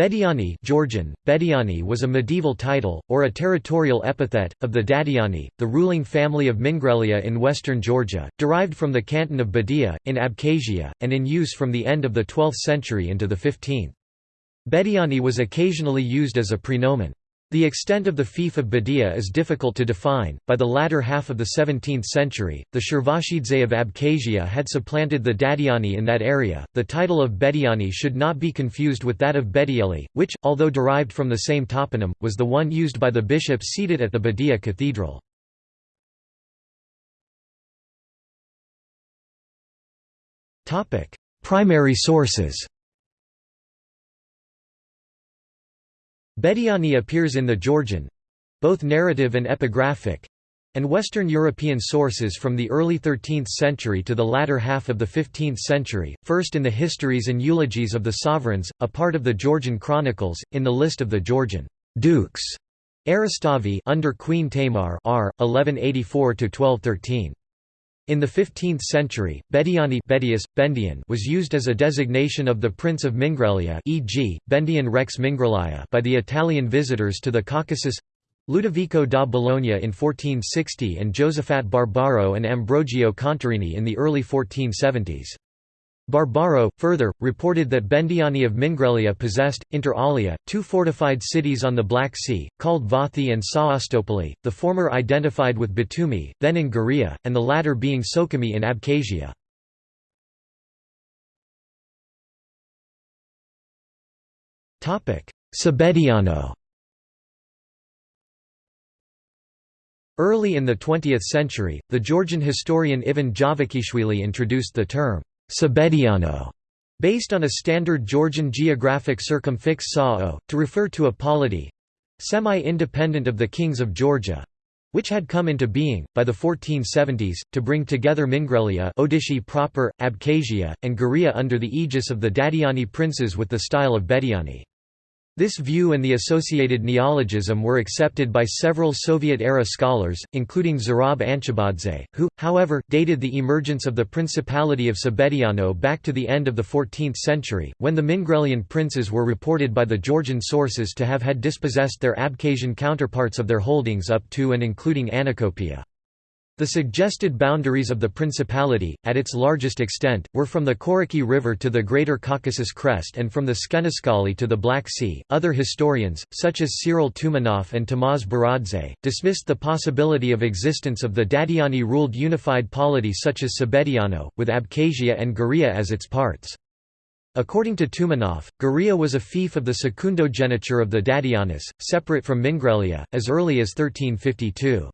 Bediani Georgian, Bediani was a medieval title, or a territorial epithet, of the Dadiani, the ruling family of Mingrelia in western Georgia, derived from the canton of Bedia, in Abkhazia, and in use from the end of the 12th century into the 15th. Bediani was occasionally used as a prenomen. The extent of the fief of Bedia is difficult to define. By the latter half of the 17th century, the Shervashidze of Abkhazia had supplanted the Dadiani in that area. The title of Bediani should not be confused with that of Bedieli, which, although derived from the same toponym, was the one used by the bishops seated at the Bedia Cathedral. Primary sources Bediani appears in the Georgian—both narrative and epigraphic, and Western European sources from the early 13th century to the latter half of the 15th century, first in the histories and eulogies of the sovereigns, a part of the Georgian chronicles, in the list of the Georgian dukes Eristavi under Queen Tamar R. 1184–1213. In the 15th century, Bediani Bedius, Bendian was used as a designation of the Prince of Mingrelia e.g., Bendian Rex Mingrelaya by the Italian visitors to the Caucasus Ludovico da Bologna in 1460 and Josephat Barbaro and Ambrogio Contarini in the early 1470s. Barbaro, further, reported that Bendiani of Mingrelia possessed, inter alia, two fortified cities on the Black Sea, called Vathi and Saastopoli, the former identified with Batumi, then in Guria, and the latter being Sukhumi in Abkhazia. Sabediano Early in the 20th century, the Georgian historian Ivan Javakishvili introduced the term Sabediano, based on a standard Georgian geographic circumfix sao, to refer to a polity semi-independent of the kings of Georgia, which had come into being, by the 1470s, to bring together Mingrelia Odishi proper, Abkhazia, and Guria under the aegis of the Dadiani princes with the style of Bediani. This view and the associated neologism were accepted by several Soviet-era scholars, including Zurab Anchabadze, who, however, dated the emergence of the Principality of Sabediano back to the end of the 14th century, when the Mingrelian princes were reported by the Georgian sources to have had dispossessed their Abkhazian counterparts of their holdings up to and including Anacopia. The suggested boundaries of the principality, at its largest extent, were from the Koraki River to the Greater Caucasus Crest and from the Skenaskali to the Black Sea. Other historians, such as Cyril Toumanoff and Tamaz Beradze, dismissed the possibility of existence of the Dadiani ruled unified polity such as Sabediano, with Abkhazia and Guria as its parts. According to Toumanoff, Guria was a fief of the secundogeniture of the Dadianis, separate from Mingrelia, as early as 1352.